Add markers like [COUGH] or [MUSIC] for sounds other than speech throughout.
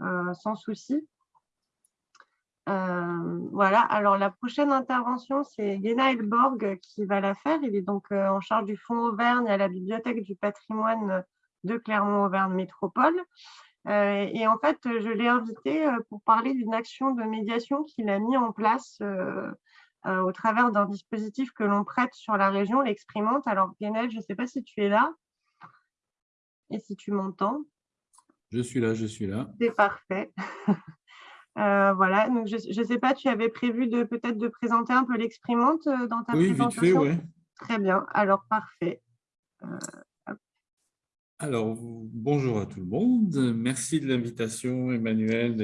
sans souci. voilà, alors la prochaine intervention, c'est Genaël Borg qui va la faire. Il est donc en charge du Fonds Auvergne à la Bibliothèque du patrimoine de Clermont-Auvergne Métropole. et en fait, je l'ai invité pour parler d'une action de médiation qu'il a mis en place euh, au travers d'un dispositif que l'on prête sur la région, l'exprimante. Alors, Guénel, je ne sais pas si tu es là et si tu m'entends. Je suis là, je suis là. C'est parfait. [LAUGHS] Euh, voilà, donc je ne sais pas, tu avais prévu de peut-être de présenter un peu l'exprimante euh, dans ta présentation Oui, vite fait, oui. Très bien, alors parfait. Alors, bonjour à tout le monde. Merci de l'invitation, Emmanuel.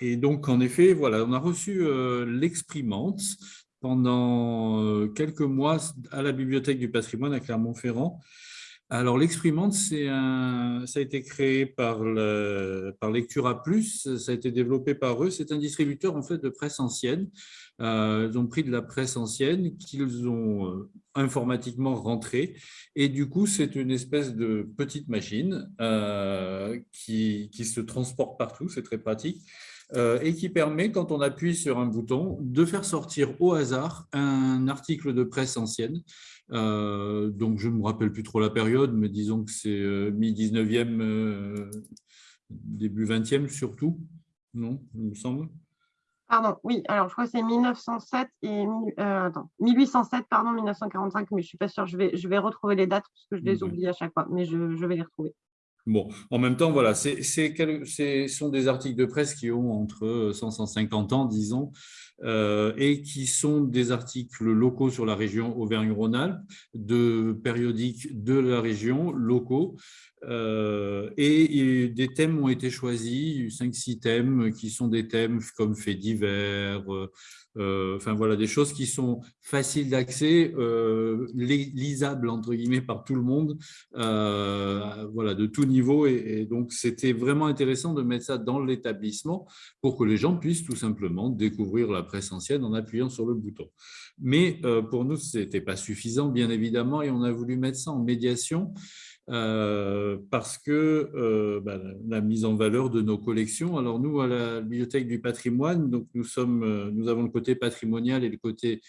Et, donc, en effet, voilà, on a reçu euh, l'exprimante pendant euh, quelques mois à la Bibliothèque du patrimoine à Clermont-Ferrand. Alors, l'exprimante, ça a été créé par, le, Plus, ça a été développé par eux. C'est un distributeur en fait de presse ancienne. Euh, ils ont pris de la presse ancienne qu'ils ont euh, informatiquement rentrée. Et du coup, c'est une espèce de petite machine euh, qui, se transporte partout, c'est très pratique. et qui permet, quand on appuie sur un bouton, de faire sortir au hasard un article de presse ancienne euh, donc, je ne me rappelle plus trop la période, mais disons que c'est euh, mi-19e, euh, début 20e surtout, non, il me semble. Pardon, oui, alors je crois que c'est 1907 et attends, 1807, pardon, 1945, mais je ne suis pas sûre, je vais, je vais retrouver les dates parce que je les oublie à chaque fois, mais je, je vais les retrouver. Bon, en même temps, voilà, ce sont des articles de presse qui ont entre 100 et 150 ans, disons, et qui sont des articles locaux sur la région Auvergne-Rhône-Alpes, de périodiques de la région, locaux, euh, et, des thèmes ont été choisis, 5-6 thèmes qui sont des thèmes comme faits divers, euh, enfin voilà, des choses qui sont faciles d'accès, lisables entre guillemets par tout le monde, voilà, de tout niveau. Et donc, c'était vraiment intéressant de mettre ça dans l'établissement pour que les gens puissent tout simplement découvrir la presse ancienne en appuyant sur le bouton. Mais pour nous, ce n'était pas suffisant, bien évidemment, et on a voulu mettre ça en médiation. Euh, parce que euh, bah, la mise en valeur de nos collections. Alors nous, à la Bibliothèque du patrimoine, donc nous, sommes, euh, nous avons le côté patrimonial et le côté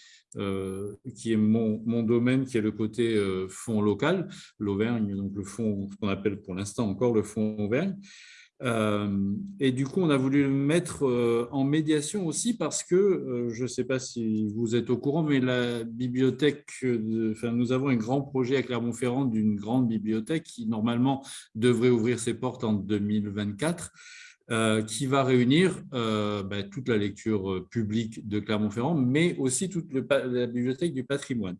qui est mon, mon, domaine, qui est le côté fonds local, l'Auvergne, donc le fonds, qu'on appelle pour l'instant encore le fonds Auvergne. Euh, et du coup, on a voulu le mettre euh, en médiation aussi parce que, euh, je ne sais pas si vous êtes au courant, mais la bibliothèque, enfin, nous avons un grand projet à Clermont-Ferrand d'une grande bibliothèque qui normalement devrait ouvrir ses portes en 2024. Euh, qui va réunir euh, ben, toute la lecture euh, publique de Clermont-Ferrand, mais aussi toute la bibliothèque du patrimoine.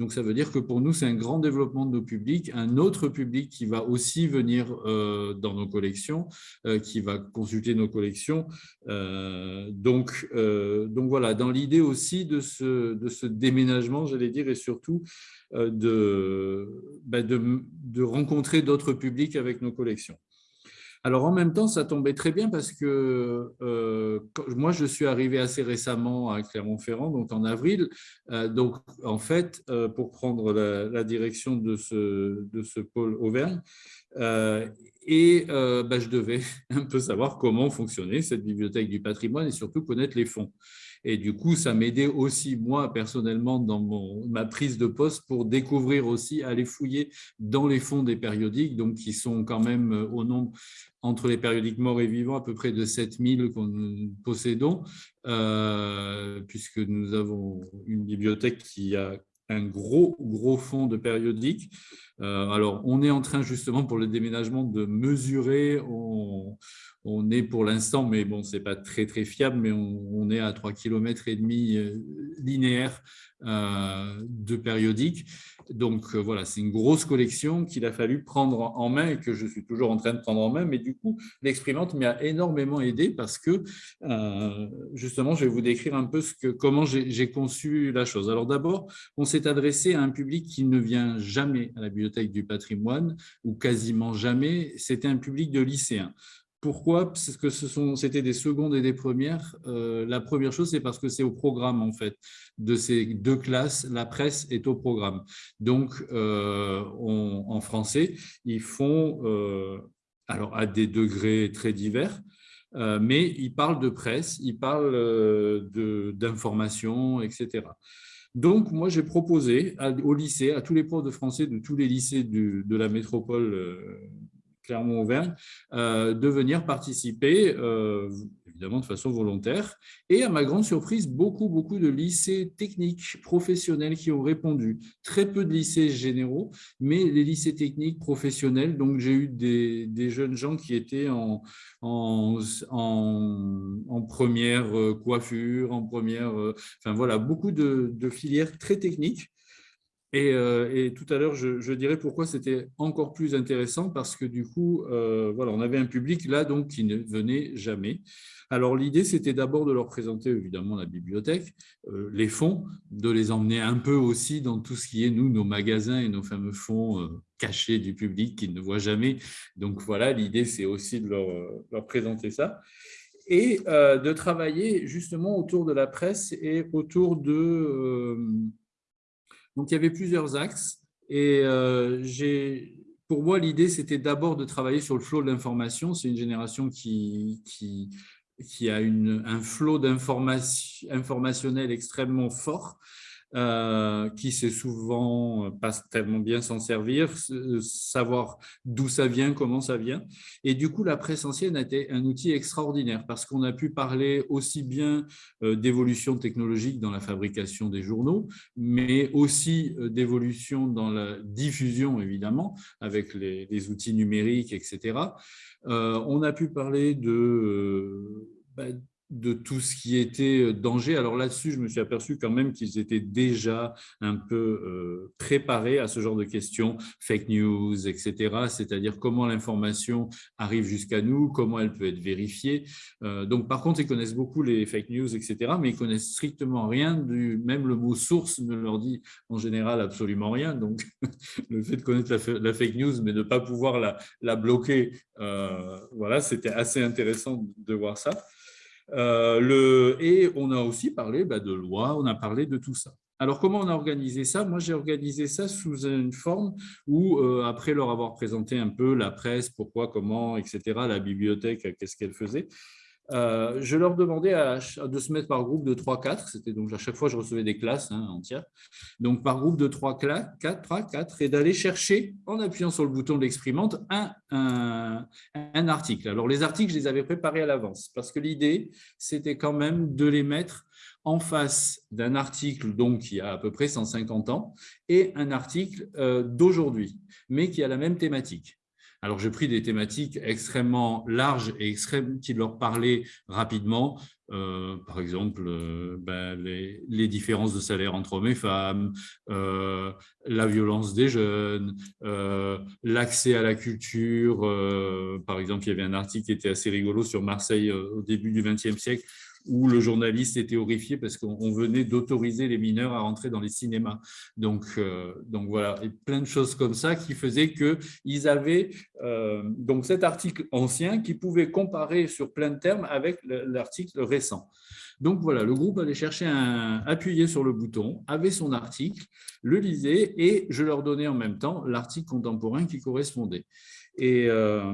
Donc, ça veut dire que pour nous, c'est un grand développement de nos publics, un autre public qui va aussi venir dans nos collections, qui va consulter nos collections. donc, donc, voilà, dans l'idée aussi de ce, de ce déménagement, j'allais dire, et surtout ben, de rencontrer d'autres publics avec nos collections. Alors, en même temps, ça tombait très bien parce que euh, moi, je suis arrivé assez récemment à Clermont-Ferrand, donc en avril. Euh, donc, en fait, euh, pour prendre la, direction de ce, pôle Auvergne, et bah, je devais [LAUGHS] un peu savoir comment fonctionnait cette bibliothèque du patrimoine et surtout connaître les fonds. Et du coup, ça m'aidait aussi, moi, personnellement, dans mon, ma prise de poste pour découvrir aussi, aller fouiller dans les fonds des périodiques, donc qui sont quand même euh, au nombre, entre les périodiques morts et vivants, à peu près de 7000 que nous possédons, euh, puisque nous avons une bibliothèque qui a un gros, gros fonds de périodiques. Euh, alors, on est en train justement pour le déménagement de mesurer, on est pour l'instant, mais bon, c'est pas très très fiable, mais on, est à 3 km et demi euh, linéaires euh, de périodiques. Donc euh, voilà, c'est une grosse collection qu'il a fallu prendre en main et que je suis toujours en train de prendre en main. Mais du coup, l'exprimante m'a énormément aidé parce que justement, je vais vous décrire un peu comment j'ai conçu la chose. Alors d'abord, on s'est adressé à un public qui ne vient jamais à la bibliothèque du patrimoine ou quasiment jamais. C'était un public de lycéens. Pourquoi? Parce que c'était des secondes et des premières. Euh, la première chose, c'est parce que c'est au programme, en fait, de ces deux classes. La presse est au programme. Donc, euh, en français, ils font, euh, alors à des degrés très divers, mais ils parlent de presse, ils parlent d'information, etc. Donc, moi, j'ai proposé au lycée, à tous les profs de français de tous les lycées de la métropole Clermont-Auvergne, de venir participer évidemment de façon volontaire. Et à ma grande surprise, beaucoup, beaucoup de lycées techniques professionnels qui ont répondu. Très peu de lycées généraux, mais les lycées techniques professionnels. Donc, j'ai eu des, jeunes gens qui étaient en, en, première euh, coiffure, en première... Euh, enfin, voilà, beaucoup de filières très techniques. Et, euh, et, tout à l'heure, je, dirais pourquoi c'était encore plus intéressant, parce que du coup, voilà, on avait un public là donc qui ne venait jamais. Alors l'idée, c'était d'abord de leur présenter évidemment la bibliothèque, euh, les fonds, de les emmener un peu aussi dans tout ce qui est, nous, nos magasins et nos fameux fonds euh, cachés du public qu'ils ne voient jamais. Donc voilà, l'idée, c'est aussi de leur, euh, présenter ça. Et de travailler justement autour de la presse et autour de... donc il y avait plusieurs axes. Et pour moi, l'idée, c'était d'abord de travailler sur le flot de l'information. C'est une génération qui, qui, a une, un flot informationnel extrêmement fort, euh, qui sait souvent pas tellement bien s'en servir, savoir d'où ça vient, comment ça vient. Et du coup, la presse ancienne a été un outil extraordinaire parce qu'on a pu parler aussi bien euh, d'évolution technologique dans la fabrication des journaux, mais aussi euh, d'évolution dans la diffusion, évidemment, avec les, outils numériques, etc. Euh, on a pu parler de, euh, bah, de tout ce qui était euh, danger. Alors là-dessus, je me suis aperçu quand même qu'ils étaient déjà un peu préparés à ce genre de questions, fake news, etc. C'est-à-dire comment l'information arrive jusqu'à nous, comment elle peut être vérifiée. donc par contre, ils connaissent beaucoup les fake news, etc. Mais ils connaissent strictement rien du même le mot source ne leur dit en général absolument rien. Donc [LAUGHS] le fait de connaître la, fake news, mais de ne pas pouvoir la, la bloquer, voilà, c'était assez intéressant de voir ça. Euh, et on a aussi parlé bah, de loi, on a parlé de tout ça. Alors, comment on a organisé ça? Moi, j'ai organisé ça sous une forme où, euh, après leur avoir présenté un peu la presse, pourquoi, comment, etc., la bibliothèque, qu'est-ce qu'elle faisait, euh, je leur demandais de se mettre par groupe de 3-4, c'était donc à chaque fois je recevais des classes hein, entières, donc par groupe de 3, 4, 3, 4, et d'aller chercher, en appuyant sur le bouton de l'exprimante, un, article. Alors les articles, je les avais préparés à l'avance, parce que l'idée, c'était quand même de les mettre en face d'un article donc, qui a à peu près 150 ans et un article euh, d'aujourd'hui, mais qui a la même thématique. Alors, j'ai pris des thématiques extrêmement larges et extrêmes qui leur parlaient rapidement. Euh, par exemple, euh, ben, les, différences de salaire entre hommes et femmes, euh, la violence des jeunes, l'accès à la culture. par exemple, il y avait un article qui était assez rigolo sur Marseille au début du XXe siècle où le journaliste était horrifié parce qu'on venait d'autoriser les mineurs à rentrer dans les cinémas. Donc, euh, donc voilà, et plein de choses comme ça qui faisaient qu'ils avaient euh, donc cet article ancien qui pouvait comparer sur plein de termes avec l'article récent. Donc voilà, le groupe allait chercher appuyer sur le bouton, avait son article, le lisait et je leur donnais en même temps l'article contemporain qui correspondait. Et, euh,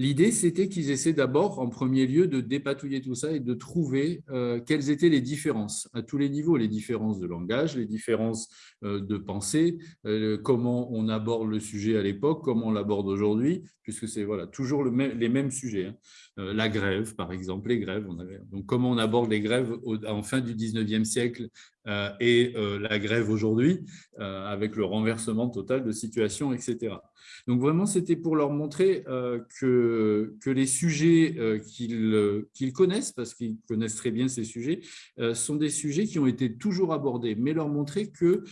L'idée, c'était qu'ils essaient d'abord, en premier lieu, de dépatouiller tout ça et de trouver euh, quelles étaient les différences à tous les niveaux, les différences de langage, les différences euh, de pensée, euh, comment on aborde le sujet à l'époque, comment on l'aborde aujourd'hui, puisque c'est voilà, toujours le les mêmes sujets. Hein. la grève, par exemple, les grèves. Donc, comment on aborde les grèves en fin du 19e siècle et la grève aujourd'hui, avec le renversement total de situation, etc. Donc vraiment, c'était pour leur montrer euh, que, que les sujets euh, qu'ils connaissent, parce qu'ils connaissent très bien ces sujets, euh, sont des sujets qui ont été toujours abordés, mais leur montrer que,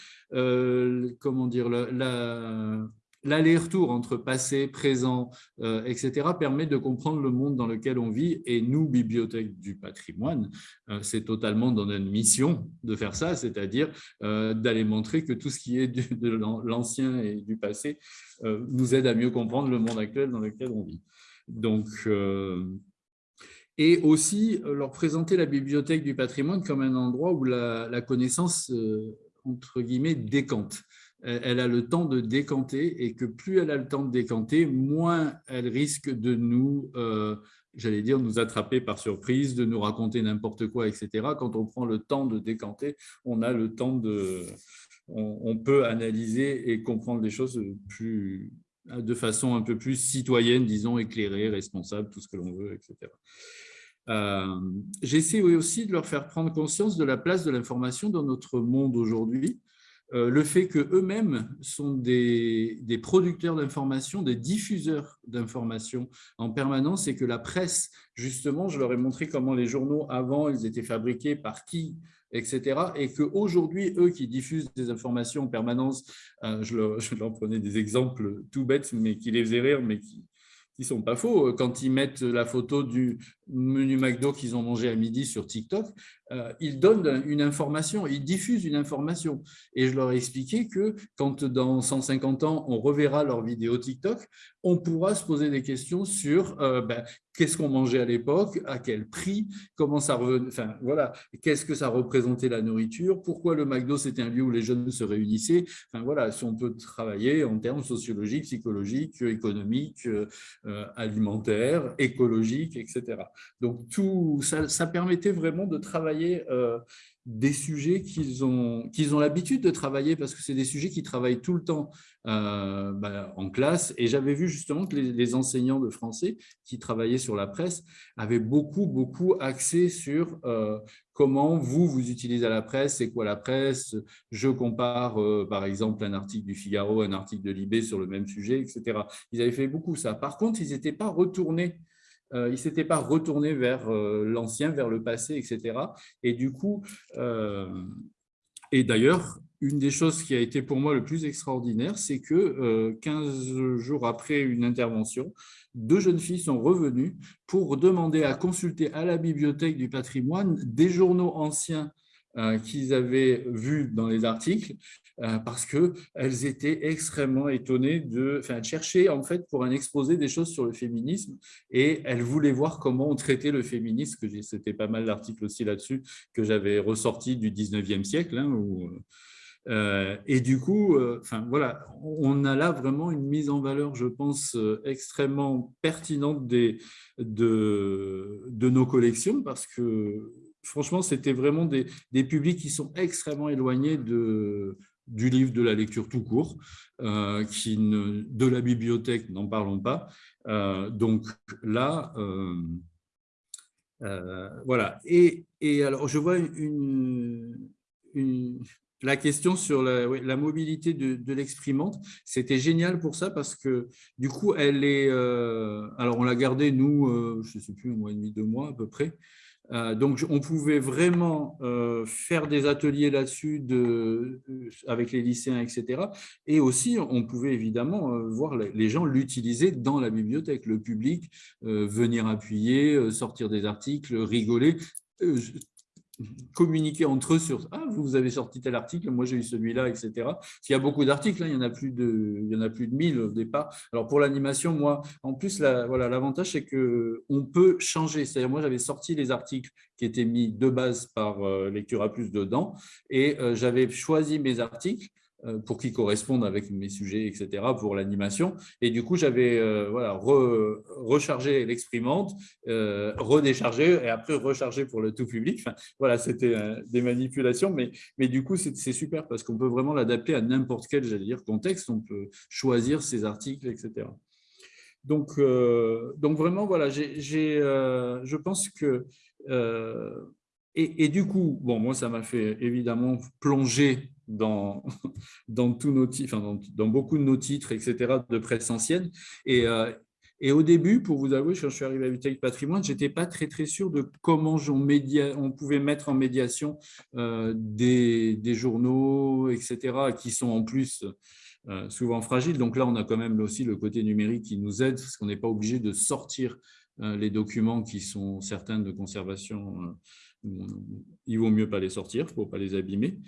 comment dire, la l'aller-retour entre passé, présent, euh, etc., permet de comprendre le monde dans lequel on vit. Et nous, Bibliothèque du patrimoine, euh, c'est totalement dans notre mission de faire ça, c'est-à-dire euh, d'aller montrer que tout ce qui est de l'ancien et du passé nous aide à mieux comprendre le monde actuel dans lequel on vit. Donc, et aussi leur présenter la Bibliothèque du patrimoine comme un endroit où la, la connaissance, entre guillemets, décante. Elle a le temps de décanter et que plus elle a le temps de décanter, moins elle risque de nous, euh, j'allais dire, nous attraper par surprise, de nous raconter n'importe quoi, etc. Quand on prend le temps de décanter, on a le temps de... On, peut analyser et comprendre les choses plus, de façon un peu plus citoyenne, disons, éclairée, responsable, tout ce que l'on veut, etc. Euh, J'essaie aussi de leur faire prendre conscience de la place de l'information dans notre monde aujourd'hui, euh, le fait qu'eux-mêmes sont des, producteurs d'informations, des diffuseurs d'informations en permanence et que la presse, justement, je leur ai montré comment les journaux avant, ils étaient fabriqués par qui, etc. Et qu'aujourd'hui, eux qui diffusent des informations en permanence, euh, je, leur, je, leur, prenais des exemples tout bêtes, mais qui les faisaient rire, mais qui, qui sont pas faux. Quand ils mettent la photo du menu McDo qu'ils ont mangé à midi sur TikTok, euh, ils donnent une information, ils diffusent une information. Et je leur ai expliqué que quand dans 150 ans, on reverra leur vidéo TikTok, on pourra se poser des questions sur euh, ben, qu'est-ce qu'on mangeait à l'époque, à quel prix, comment ça enfin voilà, qu'est-ce que ça représentait la nourriture, pourquoi le McDo c'était un lieu où les jeunes se réunissaient. Enfin voilà, si on peut travailler en termes sociologiques, psychologiques, économiques, euh, alimentaires, écologiques, etc. Donc tout ça, permettait vraiment de travailler euh, des sujets qu'ils ont, qu'ils l'habitude de travailler parce que c'est des sujets qui travaillent tout le temps euh, bah, en classe. Et j'avais vu justement que les, enseignants de français qui travaillaient sur la presse avaient beaucoup, beaucoup axé sur euh, comment vous, vous utilisez la presse, c'est quoi la presse. Je compare par exemple un article du Figaro, un article de Libé sur le même sujet, etc. Ils avaient fait beaucoup ça. Par contre, ils n'étaient pas retournés euh, il ne s'était pas retourné vers euh, l'ancien, vers le passé, etc. Et du coup, euh, et d'ailleurs, une des choses qui a été pour moi le plus extraordinaire, c'est que 15 jours après une intervention, deux jeunes filles sont revenues pour demander à consulter à la bibliothèque du patrimoine des journaux anciens qu'ils avaient vus dans les articles euh, parce qu'elles étaient extrêmement étonnées de enfin, en fait pour un exposé des choses sur le féminisme et elles voulaient voir comment on traitait le féminisme, c'était pas mal d'articles aussi là-dessus que j'avais ressorti du 19e siècle. Hein, euh, et du coup, euh, voilà, on a là vraiment une mise en valeur, je pense, extrêmement pertinente des, de, de nos collections parce que franchement, c'était vraiment des, des, publics qui sont extrêmement éloignés de, du livre, de la lecture tout court, euh, qui de la bibliothèque, n'en parlons pas. Euh, donc là, euh, voilà. Et, et, alors, je vois une, la question sur la, mobilité de, de l'exprimante. C'était génial pour ça parce que du coup, elle est… alors, on l'a gardée, nous, je ne sais plus, un mois et demi, deux mois à peu près. Euh, donc, on pouvait vraiment euh, faire des ateliers là-dessus avec les lycéens, etc. Et aussi, on pouvait évidemment euh, voir les gens l'utiliser dans la bibliothèque, le public, venir appuyer, sortir des articles, rigoler communiquer entre eux sur ah vous avez sorti tel article moi j'ai eu celui-là etc il y a beaucoup d'articles hein, il y en a plus de il y en a plus de 1000 au départ. Alors pour l'animation moi en plus la, voilà l'avantage c'est que on peut changer. C'est-à-dire moi j'avais sorti les articles qui étaient mis de base par euh, Lectura Plus dedans et euh, j'avais choisi mes articles pour qu'ils correspondent avec mes sujets, etc., pour l'animation. Et du coup, j'avais euh, voilà, rechargé l'exprimante, euh, redéchargé et après rechargé pour le tout public. Voilà, c'était des manipulations, mais, mais du coup, c'est super parce qu'on peut vraiment l'adapter à n'importe quel, dire, contexte. On peut choisir ses articles, etc. Donc, donc vraiment, voilà, j'ai, je pense que… Et, et, du coup, bon, moi, ça m'a fait évidemment plonger [LAUGHS] dans, dans, beaucoup de nos titres, etc., de presse ancienne. Et, euh, et au début, pour vous avouer, quand je suis arrivé à Vitalik Patrimoine, je n'étais pas très, très sûr de comment on, média, on pouvait mettre en médiation euh, des, des, journaux, etc., qui sont en plus euh, souvent fragiles. Donc là, on a quand même aussi le côté numérique qui nous aide, parce qu'on n'est pas obligé de sortir les documents qui sont certains de conservation il vaut mieux pas les sortir, il ne faut pas les abîmer.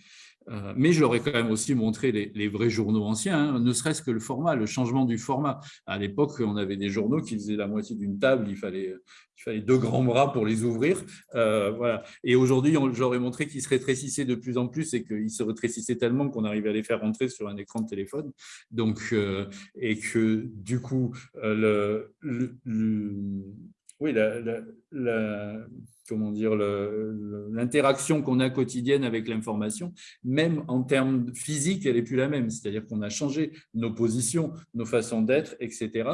Euh, mais ai quand même aussi montré les, vrais journaux anciens, hein, ne serait-ce que le format, le changement du format. À l'époque, on avait des journaux qui faisaient la moitié d'une table, il fallait, deux grands bras pour les ouvrir. Euh, voilà. Et aujourd'hui, ai montré qu'ils se rétrécissaient de plus en plus et qu'ils se rétrécissaient tellement qu'on arrivait à les faire rentrer sur un écran de téléphone. Donc, euh, et que du coup, le, oui, la, comment dire, l'interaction qu'on a quotidienne avec l'information, même en termes physiques, elle n'est plus la même. C'est-à-dire qu'on a changé nos positions, nos façons d'être, etc.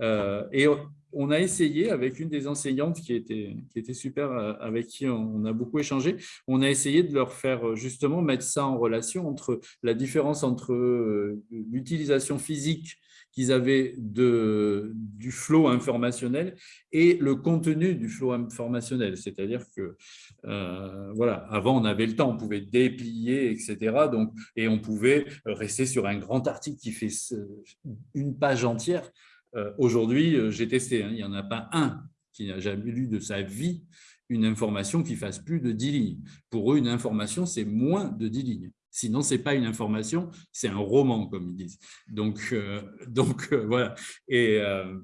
Euh, et on a essayé avec une des enseignantes qui était, qui était super, euh, avec qui on a beaucoup échangé, on a essayé de leur faire justement mettre ça en relation entre la différence entre euh, l'utilisation physique qu'ils avaient de, du flot informationnel et le contenu du flot informationnel. C'est-à-dire que, euh, voilà, avant, on avait le temps, on pouvait déplier, etc. Donc, et on pouvait rester sur un grand article qui fait une page entière. Euh, aujourd'hui, euh, j'ai testé, hein, il n'y en a pas un qui n'a jamais lu de sa vie une information qui fasse plus de 10 lignes. Pour eux, une information, c'est moins de 10 lignes. Sinon, ce n'est pas une information, c'est un roman, comme ils disent. Donc, euh, [LAUGHS] donc euh, voilà. Et, euh,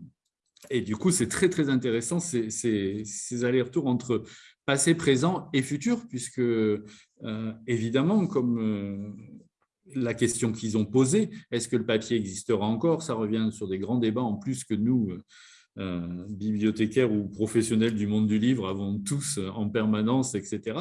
et, du coup, c'est très, très intéressant ces, ces, allers-retours entre passé, présent et futur, puisque, évidemment, comme la question qu'ils ont posée, est-ce que le papier existera encore? Ça revient sur des grands débats en plus que nous, euh, bibliothécaires ou professionnels du monde du livre avons tous euh, en permanence, etc.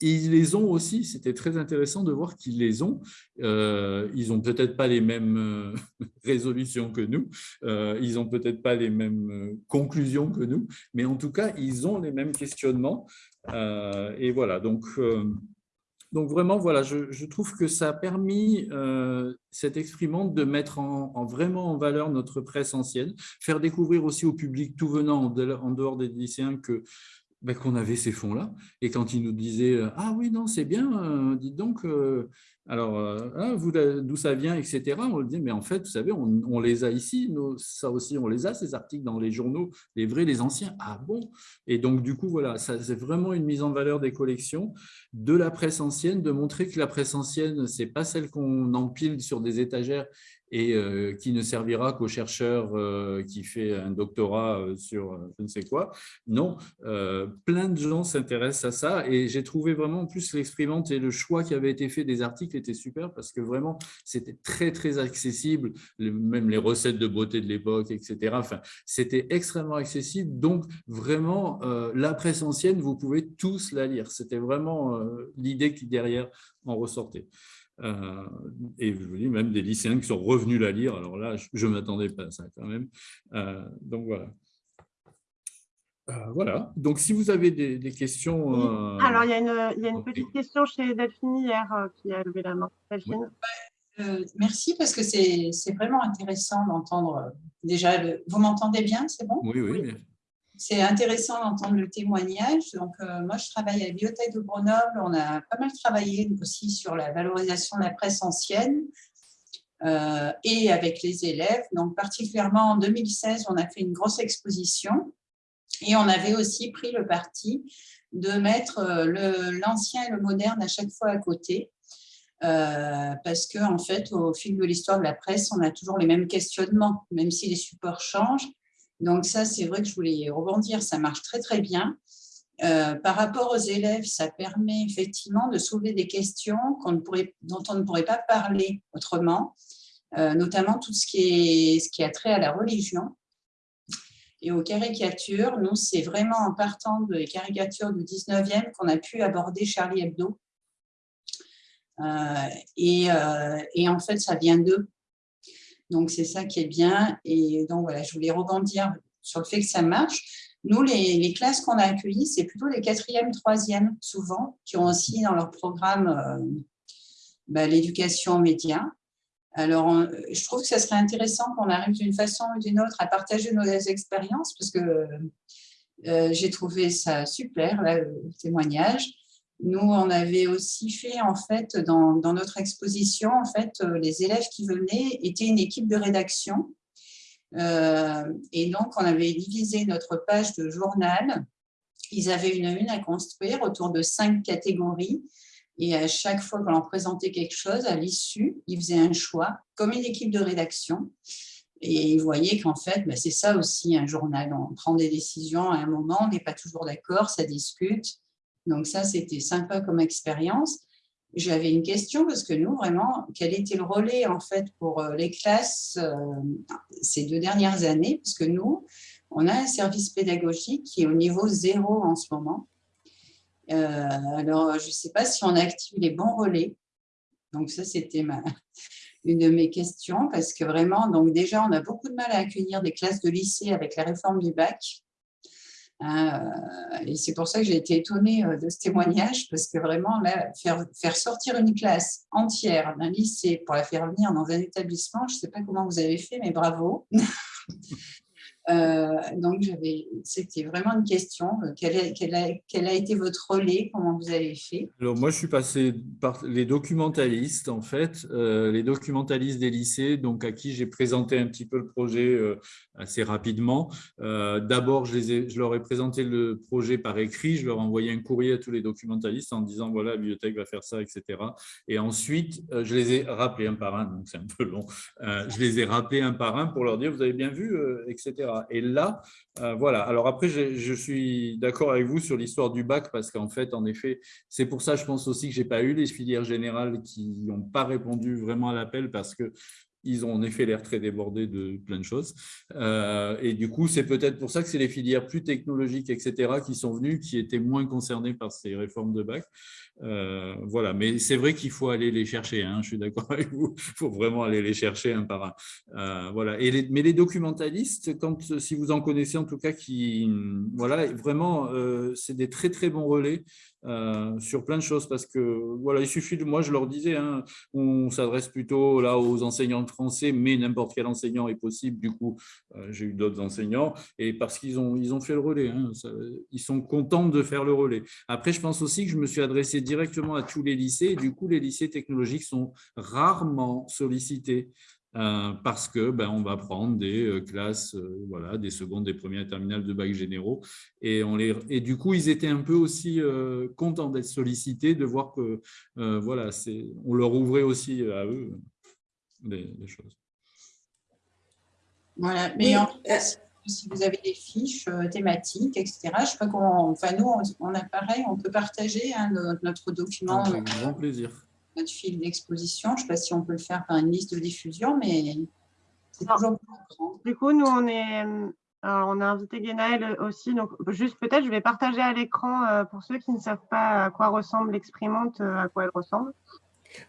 ils les ont aussi, c'était très intéressant de voir qu'ils les ont. Euh, ils n'ont peut-être pas les mêmes [LAUGHS] résolutions que nous, ils n'ont peut-être pas les mêmes conclusions que nous, mais en tout cas, ils ont les mêmes questionnements. et voilà, donc donc vraiment, voilà, je, trouve que ça a permis, euh, cette exprimante, de mettre en, vraiment en valeur notre presse ancienne, faire découvrir aussi au public tout venant en dehors des lycéens que ben, qu'on avait ces fonds-là. Et quand ils nous disaient « Ah oui, non, c'est bien, euh, dites donc, euh, alors, hein, d'où ça vient, etc. » On le dit « Mais en fait, vous savez, on, les a ici, ça aussi, on les a, ces articles dans les journaux, les vrais, les anciens. Ah bon ?» Et donc, du coup, voilà, c'est vraiment une mise en valeur des collections, de la presse ancienne, de montrer que la presse ancienne, ce n'est pas celle qu'on empile sur des étagères et euh, qui ne servira qu'au chercheur euh, qui fait un doctorat euh, sur je ne sais quoi. Non, plein de gens s'intéressent à ça et j'ai trouvé vraiment en plus l'exprimante et le choix qui avait été fait des articles était super parce que vraiment c'était très très accessible, même les recettes de beauté de l'époque, etc. Enfin, c'était extrêmement accessible, donc vraiment la presse ancienne, vous pouvez tous la lire. C'était vraiment l'idée qui derrière en ressortait. Euh, et je vous dis même des lycéens qui sont revenus la lire. Alors là, je m'attendais pas à ça quand même. Euh, donc voilà. Euh, voilà. Donc si vous avez des, questions. Alors il y a une, il y a une petite question chez Delphine hier qui a levé la main. Delphine. merci parce que c'est vraiment intéressant d'entendre déjà. Le... Vous m'entendez bien, c'est bon? Oui, oui. oui c'est intéressant d'entendre le témoignage. Donc, euh, moi, je travaille à la Bibliothèque de Grenoble. On a pas mal travaillé aussi sur la valorisation de la presse ancienne euh, et avec les élèves. Donc, particulièrement en 2016, on a fait une grosse exposition et on avait aussi pris le parti de mettre euh, l'ancien et le moderne à chaque fois à côté. parce que en fait, au fil de l'histoire de la presse, on a toujours les mêmes questionnements, même si les supports changent. Donc ça, c'est vrai que je voulais rebondir, ça marche très très bien. Euh, par rapport aux élèves, ça permet effectivement de soulever des questions dont on ne pourrait pas parler autrement, euh, notamment tout ce qui, est, ce qui a trait à la religion et aux caricatures. Nous, c'est vraiment en partant des caricatures du 19e qu'on a pu aborder Charlie Hebdo. Euh, et, et, en fait, ça vient d'eux. Donc, c'est ça qui est bien. Et donc, voilà, je voulais rebondir sur le fait que ça marche. Nous, les, classes qu'on a accueillies, c'est plutôt les quatrièmes, troisièmes, souvent, qui ont aussi dans leur programme euh, bah, l'éducation aux médias. Alors, je trouve que ça serait intéressant qu'on arrive d'une façon ou d'une autre à partager nos expériences, parce que euh, j'ai trouvé ça super, le témoignage. Nous, on avait aussi fait, en fait, dans, notre exposition, en fait, euh, les élèves qui venaient étaient une équipe de rédaction. Euh, et donc, on avait divisé notre page de journal ils avaient une une à construire autour de cinq catégories. Et à chaque fois que l'on présentait quelque chose, à l'issue, ils faisaient un choix, comme une équipe de rédaction. Et ils voyaient qu'en fait, bah, c'est ça aussi un journal. On prend des décisions à un moment, on n'est pas toujours d'accord, ça discute. Donc ça, c'était sympa comme expérience. J'avais une question parce que nous, vraiment, quel était le relais en fait pour euh, les classes euh, ces deux dernières années? Parce que nous, on a un service pédagogique qui est au niveau zéro en ce moment. Euh, alors, je ne sais pas si on active les bons relais. Donc ça, c'était [LAUGHS] une de mes questions parce que vraiment, donc déjà, on a beaucoup de mal à accueillir des classes de lycée avec la réforme du bac. Euh, et c'est pour ça que j'ai été étonnée euh, de ce témoignage, parce que vraiment, faire, faire sortir une classe entière d'un lycée pour la faire venir dans un établissement, je ne sais pas comment vous avez fait, mais bravo. [LAUGHS] Euh, donc, c'était vraiment une question. Euh, quel, a, été votre relais Comment vous avez fait? Alors, moi, je suis passé par les documentalistes, en fait, euh, les documentalistes des lycées, donc à qui j'ai présenté un petit peu le projet assez rapidement. D'abord, je, je leur ai présenté le projet par écrit. Je leur ai envoyé un courrier à tous les documentalistes en disant, voilà, la bibliothèque va faire ça, etc. Et ensuite, je les ai rappelés un par un, donc c'est un peu long. je les ai rappelés un par un pour leur dire, vous avez bien vu, etc. Et là, euh, voilà. Alors après, je, suis d'accord avec vous sur l'histoire du bac parce qu'en fait, en effet, c'est pour ça, je pense aussi que je n'ai pas eu les filières générales qui n'ont pas répondu vraiment à l'appel parce que ils ont en effet l'air très débordés de plein de choses. Euh, et du coup, c'est peut-être pour ça que c'est les filières plus technologiques, etc., qui sont venues, qui étaient moins concernées par ces réformes de bac. Euh, voilà, mais c'est vrai qu'il faut aller les chercher, hein, je suis d'accord avec vous, il faut vraiment aller les chercher un par un. Euh, voilà. Mais les documentalistes, quand, si vous en connaissez en tout cas, qui, voilà, vraiment, c'est des très très bons relais euh, sur plein de choses parce que voilà, il suffit de moi, je leur disais, hein, on s'adresse plutôt là aux enseignants de français, mais n'importe quel enseignant est possible. Du coup, euh, j'ai eu d'autres enseignants et parce qu'ils ont, ils ont fait le relais, hein, ils sont contents de faire le relais. Après, je pense aussi que je me suis adressé directement à tous les lycées et du coup, les lycées technologiques sont rarement sollicités. Euh, parce que ben, on va prendre des euh, classes, euh, voilà, des secondes, des premières terminales de bac généraux. Et, on les, et du coup, ils étaient un peu aussi contents d'être sollicités, de voir que voilà, on leur ouvrait aussi à eux des, choses. Voilà, mais en si vous avez des fiches thématiques, etc., je sais pas comment, enfin nous, on, a pareil, on peut partager hein, notre, document. Avec grand plaisir notre fil d'exposition. Je ne sais pas si on peut le faire par une liste de diffusion, mais c'est toujours Du coup, nous, on est, on a invité Guénaël aussi. Donc, juste peut-être, je vais partager à l'écran euh, pour ceux qui ne savent pas à quoi ressemble l'exprimante, euh, à quoi elle ressemble.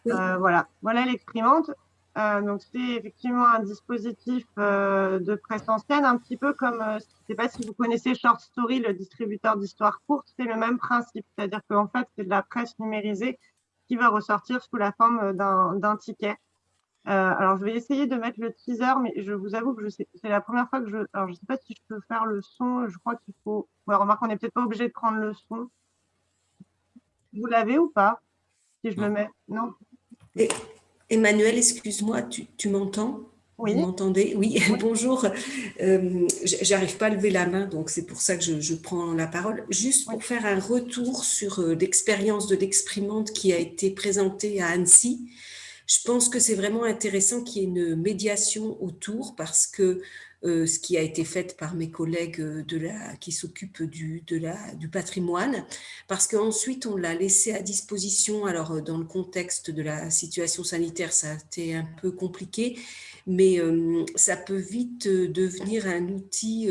Euh, voilà, voilà l'exprimante. donc, c'est effectivement un dispositif de presse ancienne, un petit peu comme, je ne sais pas si vous connaissez Short Story, le distributeur d'histoires courtes, c'est le même principe. C'est-à-dire qu'en fait, c'est de la presse numérisée qui va ressortir sous la forme euh, d'un ticket. Euh, alors, je vais essayer de mettre le teaser, mais je vous avoue que c'est la première fois que je... Alors, je ne sais pas si je peux faire le son. Je crois qu'il faut... Ouais, remarque, on n'est peut-être pas obligé de prendre le son. Vous l'avez ou pas Si je le mets? Non Emmanuel, excuse-moi, tu, tu m'entends? Oui. Vous m'entendez? Oui. [LAUGHS] bonjour. Euh, J'arrive pas à lever la main, donc c'est pour ça que je, prends la parole. Juste pour faire un retour sur euh, l'expérience de l'exprimante qui a été présentée à Annecy. Je pense que c'est vraiment intéressant qu'il y ait une médiation autour parce que euh, ce qui a été fait par mes collègues euh, de la, qui s'occupent du, de la, du patrimoine, parce qu'ensuite on l'a laissé à disposition. Alors dans le contexte de la situation sanitaire, ça a été un peu compliqué, mais ça peut vite devenir un outil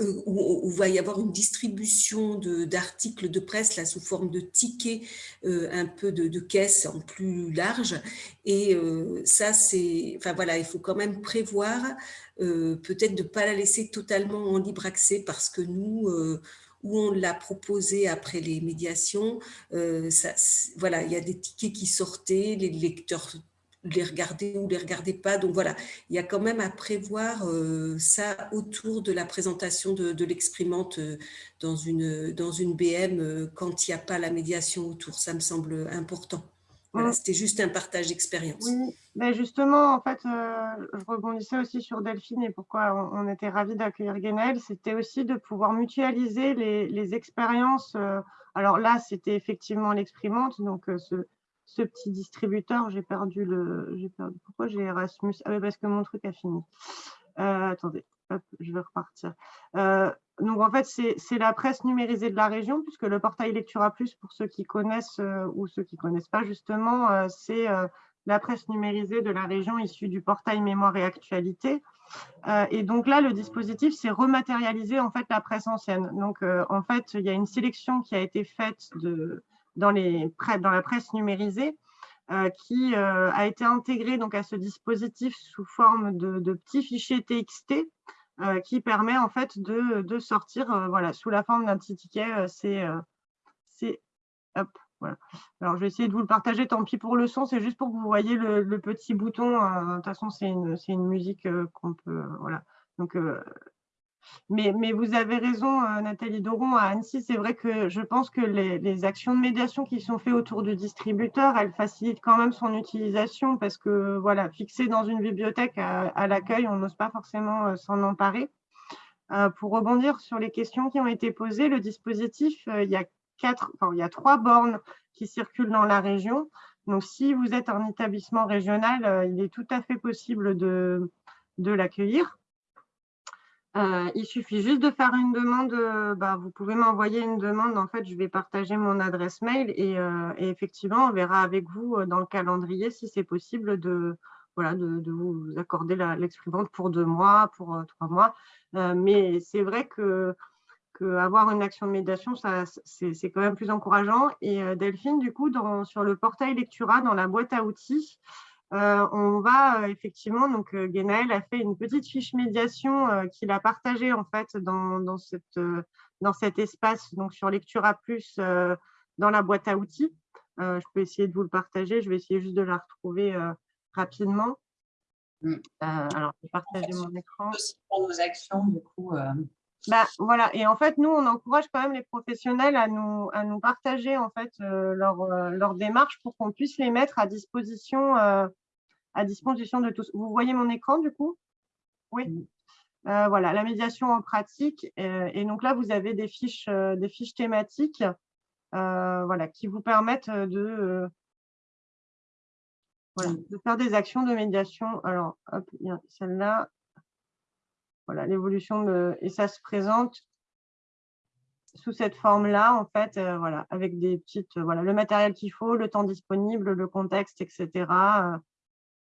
où, il va y avoir une distribution d'articles de, presse là, sous forme de tickets, euh, un peu de, de caisse en plus large. Et euh, ça, c'est, enfin voilà, il faut quand même prévoir euh, peut-être de ne pas la laisser totalement en libre accès parce que nous, où on l'a proposé après les médiations, voilà, il y a des tickets qui sortaient, les lecteurs les regarder ou les regarder pas. Donc voilà, il y a quand même à prévoir euh, ça autour de la présentation de, l'exprimante euh, dans, une, dans une BM euh, quand il n'y a pas la médiation autour. Ça me semble important. Voilà, C'était juste un partage d'expérience. Oui, mais justement, en fait, je rebondissais aussi sur Delphine et pourquoi on, était ravis d'accueillir Guénel, c'était aussi de pouvoir mutualiser les, les expériences. alors là, c'était effectivement l'exprimante, donc ce, ce petit distributeur, j'ai perdu le. Perdu, pourquoi j'ai Erasmus? Ah oui, parce que mon truc a fini. Euh, attendez, je vais repartir. Euh, donc en fait, c'est la presse numérisée de la région, puisque le portail Lectura Plus, pour ceux qui connaissent euh, ou ceux qui ne connaissent pas justement, c'est la presse numérisée de la région issue du portail Mémoire et Actualité. et donc là, le dispositif, c'est rematérialiser en fait la presse ancienne. Donc en fait, il y a une sélection qui a été faite de, dans, la presse numérisée euh, qui euh, a été intégrée donc, à ce dispositif sous forme de, petits fichiers TXT euh, qui permet en fait de, sortir voilà, sous la forme d'un petit ticket. c'est voilà. Alors, je vais essayer de vous le partager, tant pis pour le son, c'est juste pour que vous voyez le, le petit bouton. de toute façon, c'est une, une, musique qu'on peut… Voilà. Donc, mais, vous avez raison, euh, Nathalie Doron, à Annecy, c'est vrai que je pense que les, actions de médiation qui sont faites autour du distributeur, elles facilitent quand même son utilisation parce que, voilà, fixé dans une bibliothèque à, l'accueil, on n'ose pas forcément euh, s'en emparer. Euh, pour rebondir sur les questions qui ont été posées, le dispositif, il, y a quatre, il y a trois bornes qui circulent dans la région. Donc, si vous êtes un établissement régional, il est tout à fait possible de l'accueillir. Euh, il suffit juste de faire une demande. Euh, bah, vous pouvez m'envoyer une demande. En fait, je vais partager mon adresse mail et, euh, effectivement, on verra avec vous dans le calendrier si c'est possible de, vous accorder l'exprimante pour deux mois, pour trois mois. mais c'est vrai que, avoir une action de médiation, c'est quand même plus encourageant. Et Delphine, du coup, sur le portail Lectura, dans la boîte à outils, euh, on va euh, effectivement, donc euh, Genaël a fait une petite fiche médiation qu'il a partagée en fait dans, cette, dans cet espace, donc sur Lectura Plus, dans la boîte à outils. je peux essayer de vous le partager, je vais essayer juste de la retrouver rapidement. Mm. alors, je vais partager mon écran. Pour nos actions, du coup. Bah, voilà, et en fait, nous, on encourage quand même les professionnels à nous, à nous partager en fait euh, leur, euh, leur, démarche pour qu'on puisse les mettre à disposition, euh, à disposition de tous. Vous voyez mon écran du coup? Oui. voilà, la médiation en pratique. et donc là, vous avez des fiches, des fiches thématiques voilà, qui vous permettent de, voilà, de faire des actions de médiation. Alors, hop, celle-là, l'évolution. Et ça se présente sous cette forme-là, en fait, euh, voilà, avec des petites, euh, voilà, le matériel qu'il faut, le temps disponible, le contexte, etc. Euh,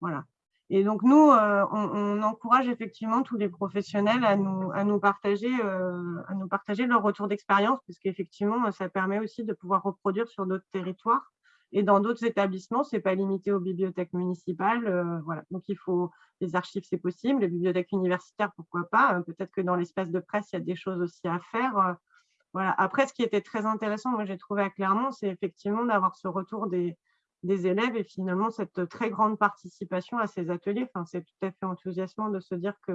voilà. Et donc, nous, on, encourage effectivement tous les professionnels à nous, à nous, partager, à nous partager leur retour d'expérience, parce qu'effectivement, ça permet aussi de pouvoir reproduire sur d'autres territoires. Et dans d'autres établissements, ce n'est pas limité aux bibliothèques municipales. Euh, voilà. Donc, il faut les archives, c'est possible. Les bibliothèques universitaires, pourquoi pas. Euh, peut-être que dans l'espace de presse, il y a des choses aussi à faire. Euh, voilà. Après, ce qui était très intéressant, moi, j'ai trouvé à Clermont, c'est effectivement d'avoir ce retour des, élèves et finalement cette très grande participation à ces ateliers. Enfin, c'est tout à fait enthousiasmant de se dire que,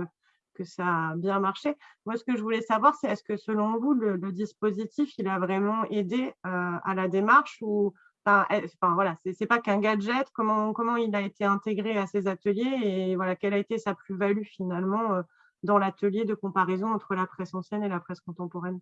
que ça a bien marché. Moi, ce que je voulais savoir, c'est est-ce que selon vous, le, dispositif, il a vraiment aidé à la démarche ou Enfin, voilà, c'est pas qu'un gadget, comment, il a été intégré à ces ateliers et voilà, quelle a été sa plus-value finalement euh, dans l'atelier de comparaison entre la presse ancienne et la presse contemporaine?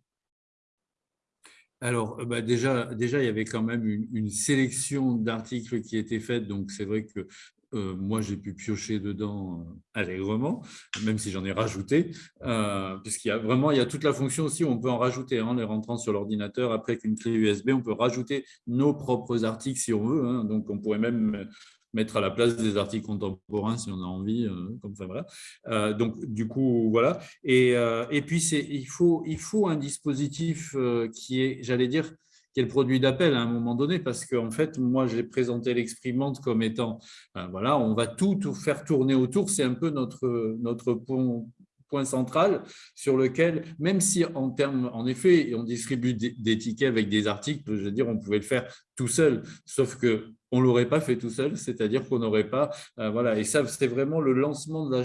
Alors, bah, déjà, déjà, il y avait quand même une, une sélection d'articles qui étaient faits, donc c'est vrai que euh, moi, j'ai pu piocher dedans euh, allègrement, même si j'en ai rajouté, euh, puisqu'il y a vraiment il y a toute la fonction aussi on peut en rajouter en hein, les rentrant sur l'ordinateur. Après, avec une clé USB, on peut rajouter nos propres articles si on veut. Hein. donc, on pourrait même mettre à la place des articles contemporains si on a envie. comme ça, voilà. donc, du coup, voilà. Et, et puis, il faut, il faut un dispositif qui est, j'allais dire, qui le produit d'appel à un moment donné, parce qu'en fait, moi, j'ai présenté l'exprimante comme étant, ben voilà, on va tout, tout faire tourner autour, c'est un peu notre, notre point, point central sur lequel, même si en termes, en effet, on distribue des tickets avec des articles, je veux dire, on pouvait le faire tout seul, sauf que on l'aurait pas fait tout seul, c'est-à-dire qu'on n'aurait pas, euh, voilà, et ça, c'est vraiment le lancement de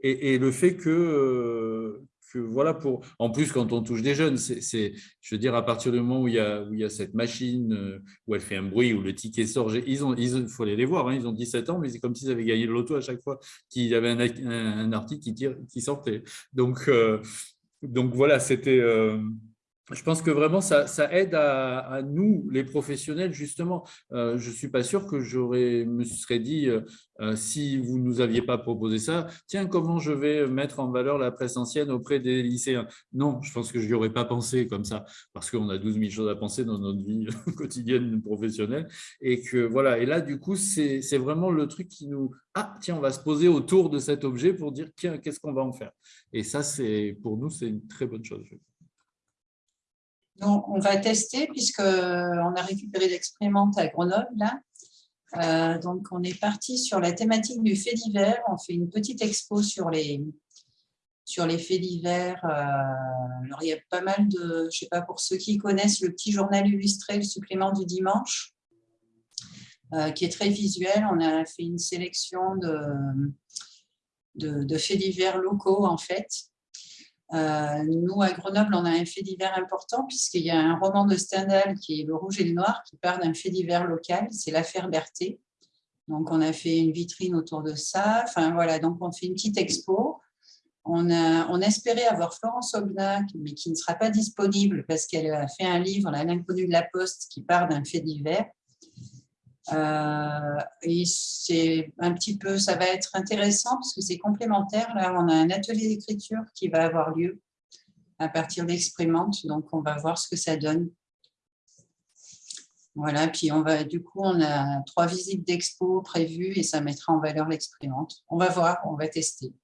et, le fait que, euh, voilà pour. En plus, quand on touche des jeunes, c'est, je veux à partir du moment où il y a, cette machine, euh, où elle fait un bruit, où le ticket sort, ils ont, il faut aller les voir, hein, ils ont 17 ans, mais c'est comme s'ils avaient gagné le loto à chaque fois qu'il y avait un, article qui, sortait. Donc, euh, donc voilà, c'était je pense que vraiment, ça, aide à, nous, les professionnels, justement. Euh, je ne suis pas sûr que j'aurais me serais dit, euh, euh, si vous ne nous aviez pas proposé ça, tiens, comment je vais mettre en valeur la presse ancienne auprès des lycéens? Non, je pense que je n'y aurais pas pensé comme ça, parce qu'on a 12 000 choses à penser dans notre vie [LAUGHS] quotidienne professionnelle. Et que voilà, et là, du coup, c'est vraiment le truc qui nous… Ah, tiens, on va se poser autour de cet objet pour dire, tiens, qu'est-ce qu'on va en faire? Et ça, pour nous, c'est une très bonne chose on va tester puisqu'on a récupéré l'expérimente à Grenoble. Euh, donc, on est parti sur la thématique du fait divers. On fait une petite expo sur les, faits divers. Euh, alors, il y a pas mal de, je sais pas, pour ceux qui connaissent le petit journal illustré, le supplément du dimanche, euh, qui est très visuel. On a fait une sélection de, de, de faits divers locaux, en fait. Euh, nous, à Grenoble, on a un fait divers important puisqu'il y a un roman de Stendhal qui est Le Rouge et le Noir qui part d'un fait divers local, c'est l'affaire Berthet. Donc, on a fait une vitrine autour de ça. Enfin, voilà, donc on fait une petite expo. On, espérait avoir Florence Obnac, mais qui ne sera pas disponible parce qu'elle a fait un livre, L'inconnu de la Poste, qui part d'un fait divers. Euh, et c'est un petit peu, ça va être intéressant parce que c'est complémentaire. Là, on a un atelier d'écriture qui va avoir lieu à partir d'exprimante, donc on va voir ce que ça donne. Voilà, puis on va, du coup, on a trois visites d'expo prévues et ça mettra en valeur l'exprimante. On va voir, on va tester.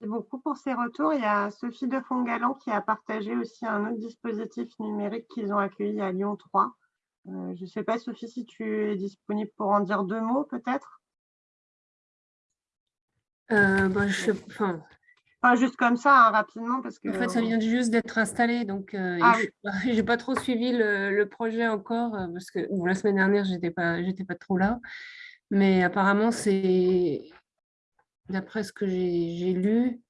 Merci beaucoup pour ces retours. Il y a Sophie de Fongalan qui a partagé aussi un autre dispositif numérique qu'ils ont accueilli à Lyon 3 euh, je ne sais pas, Sophie, si tu es disponible pour en dire deux mots, peut-être? Euh, bah, je, enfin, Pas juste comme ça, hein, rapidement, parce que… En fait, ça vient juste d'être installé, donc euh, ah je n'ai [LAUGHS] pas trop suivi le, projet encore, parce que la semaine dernière, je n'étais pas, pas trop là. Mais apparemment, c'est, d'après ce que j'ai lu,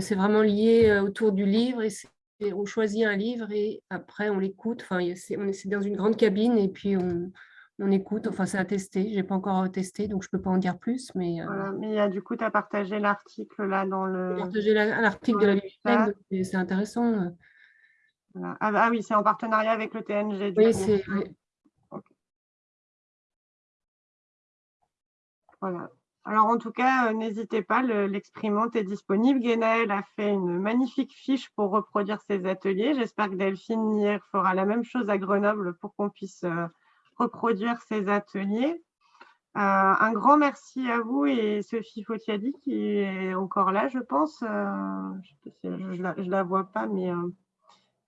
c'est vraiment lié autour du livre et c'est on choisit un livre et après on l'écoute. Enfin, c'est dans une grande cabine et puis on, écoute. Enfin, c'est à tester. Je n'ai pas encore testé, donc je ne peux pas en dire plus. Mais, euh, mais du coup, tu as partagé l'article là dans le. partagé l'article de la bibliothèque, c'est intéressant. Euh. Ah, ah, oui, c'est en partenariat avec le TNG. oui, c'est. Voilà. Alors, en tout cas, euh, n'hésitez pas, l'exprimante est disponible. Guénaël a fait une magnifique fiche pour reproduire ses ateliers. J'espère que Delphine hier fera la même chose à Grenoble pour qu'on puisse euh, reproduire ses ateliers. Euh, un grand merci à vous et Sophie Fotiadi qui est encore là, je pense. je ne la, vois pas, mais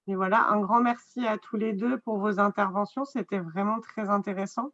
voilà, un grand merci à tous les deux pour vos interventions. C'était vraiment très intéressant.